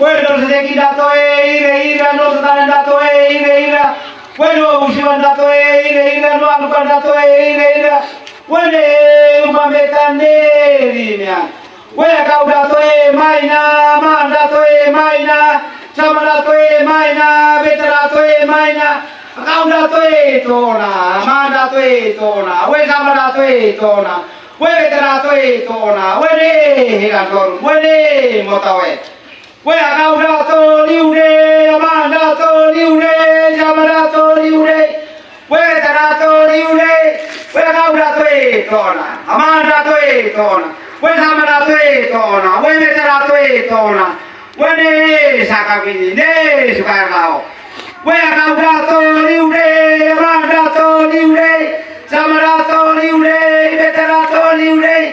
Sedeki datoe, ire, ire, no zetaren datoe, ire, ire. Bueno, usiban datoe, ire, ire, no alukan datoe, ire, ire. Bueno, umametan derinean. Bueno, kau datoe, maina, man datoe, maina. Sama datoe, maina, beta datoe, maina. Kau datoe, tona, man datoe, tona. Bueno, sama datoe, tona. Datoe, tona. Bueno, hirantor, bueno, motawe. Quê à cao ra tơ liu đê, à ba ra tơ liu đê, à ba ra tơ liu đê. Quê ta ra tơ liu đê, quê à cao ra tuê tò nà, à ma ra tuê tò nà. Quê ta ma ra tuê tò nà, quê mê ta ra tuê tò nà. Quê nê sa ca vi ni nê su ca ra o. Quê à cao ra tơ liu đê, à ba ra tơ liu đê, à ma ra tơ liu đê, mê ta ra tơ liu đê.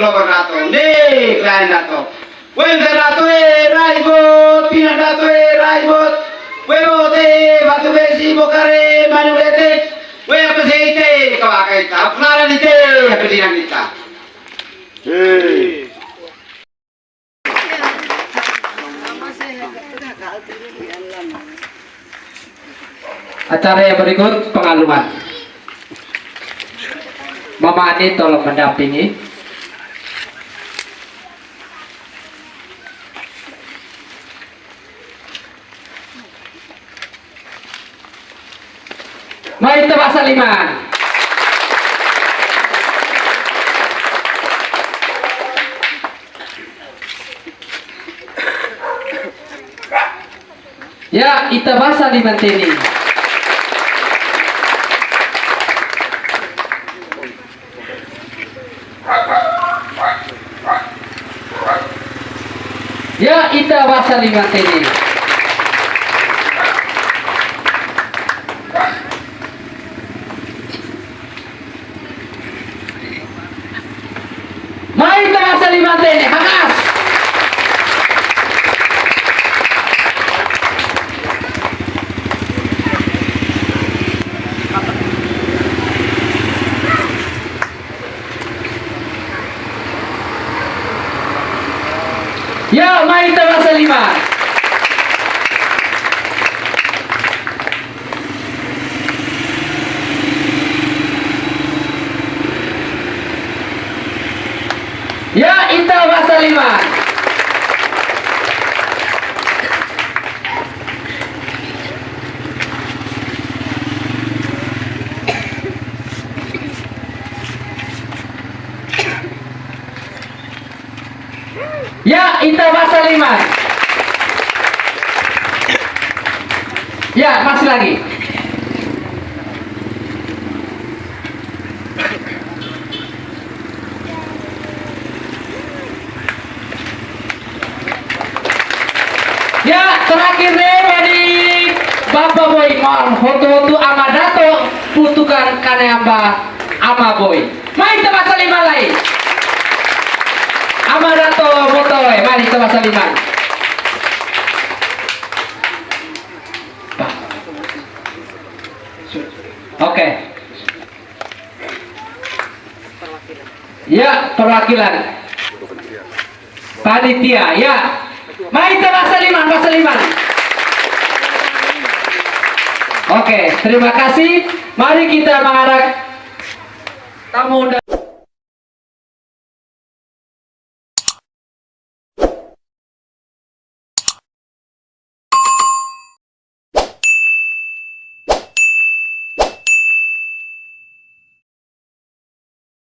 Wene klover nato Ne klein nato Wen se nato e raibot Pina nato e raibot Webo te batu besi bokare manulete We apeseite kawakaita Apnara ni te apedinan kita Hey. Acara yang berikut pengaluman. Mama Ani tolong mendampingi. Mari tebak saliman. Ya, ita basa di mantini. Ya, ita basa di mantini. Ya, Intel bahasa lima. Ya, Intel bahasa lima. nafas lagi. Ya terakhir nih dari bapak boy mohon hotu-hotu ama dato putukan kanamba ama boy. Mari masa lima lain. Ama dato botoy mari tebas lima. Oke. Ya, perwakilan. Panitia, ya. Mari kita bahasa lima, bahasa lima. Oke, terima kasih. Mari kita mengarah tamu undangan.